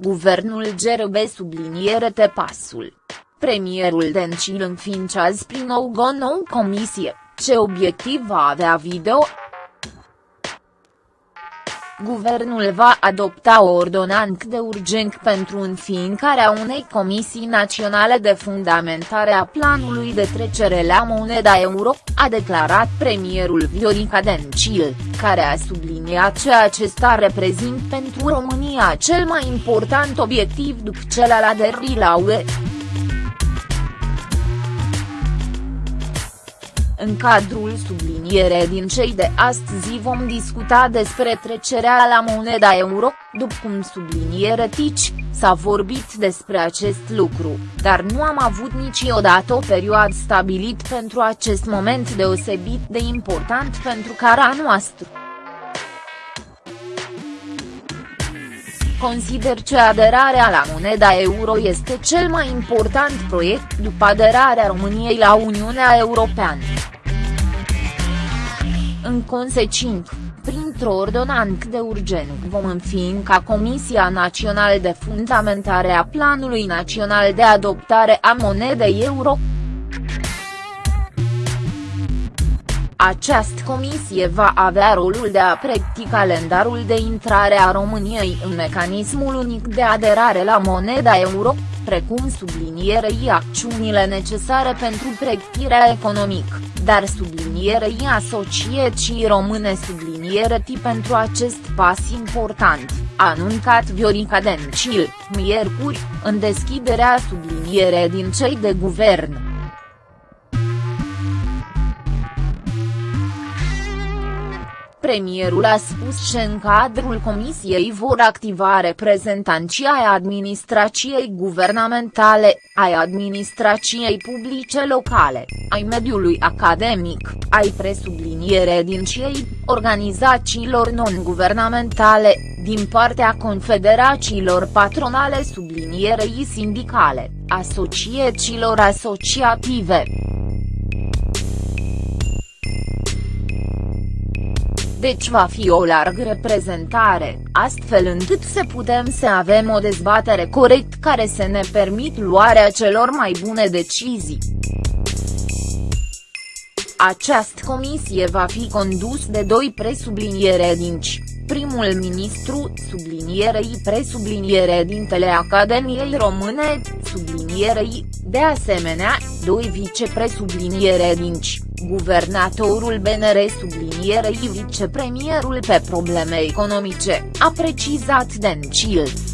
guvernul gerbe subliniere te pasul. Premierul Dencil înființează prin nou o nouă comisie, ce obiectiv va avea video? Guvernul va adopta o ordonanță de urgență pentru înființarea unei comisii naționale de fundamentare a planului de trecere la moneda euro, a declarat premierul Viorica Dencil, care a subliniat că acesta reprezintă pentru România cel mai important obiectiv după cel al aderii la UE. În cadrul subliniere din cei de astăzi vom discuta despre trecerea la moneda euro, după cum subliniere Tici, s-a vorbit despre acest lucru, dar nu am avut niciodată o perioadă stabilit pentru acest moment deosebit de important pentru cara noastră. Consider că aderarea la moneda euro este cel mai important proiect după aderarea României la Uniunea Europeană. În consecință, printr-o ordonanță de urgență vom înființa Comisia Națională de Fundamentare a Planului Național de Adoptare a Monedei Euro, Această comisie va avea rolul de a pregăti calendarul de intrare a României în mecanismul unic de aderare la moneda euro, precum sublinierei acțiunile necesare pentru pregătirea economică, dar sublinierei asociații române subliniereti pentru acest pas important, a anuncat Viorica Dencil, miercuri, în deschiderea subliniere din cei de guvern. Premierul a spus că în cadrul comisiei vor activa reprezentanții ai administrației guvernamentale, ai administrației publice locale, ai mediului academic, ai presubliniere din cei, organizațiilor non-guvernamentale, din partea confederațiilor patronale sublinierei sindicale, asociațiilor asociative. Deci va fi o largă reprezentare, astfel încât să putem să avem o dezbatere corect care să ne permit luarea celor mai bune decizii. Această comisie va fi condus de doi presubliniere dinci, primul ministru, sublinierei presubliniere dintele Academiei Române, sublinierei, de asemenea, doi vicepresubliniere dinci, guvernatorul BNR sublinierei vicepremierul pe probleme economice, a precizat Dencil.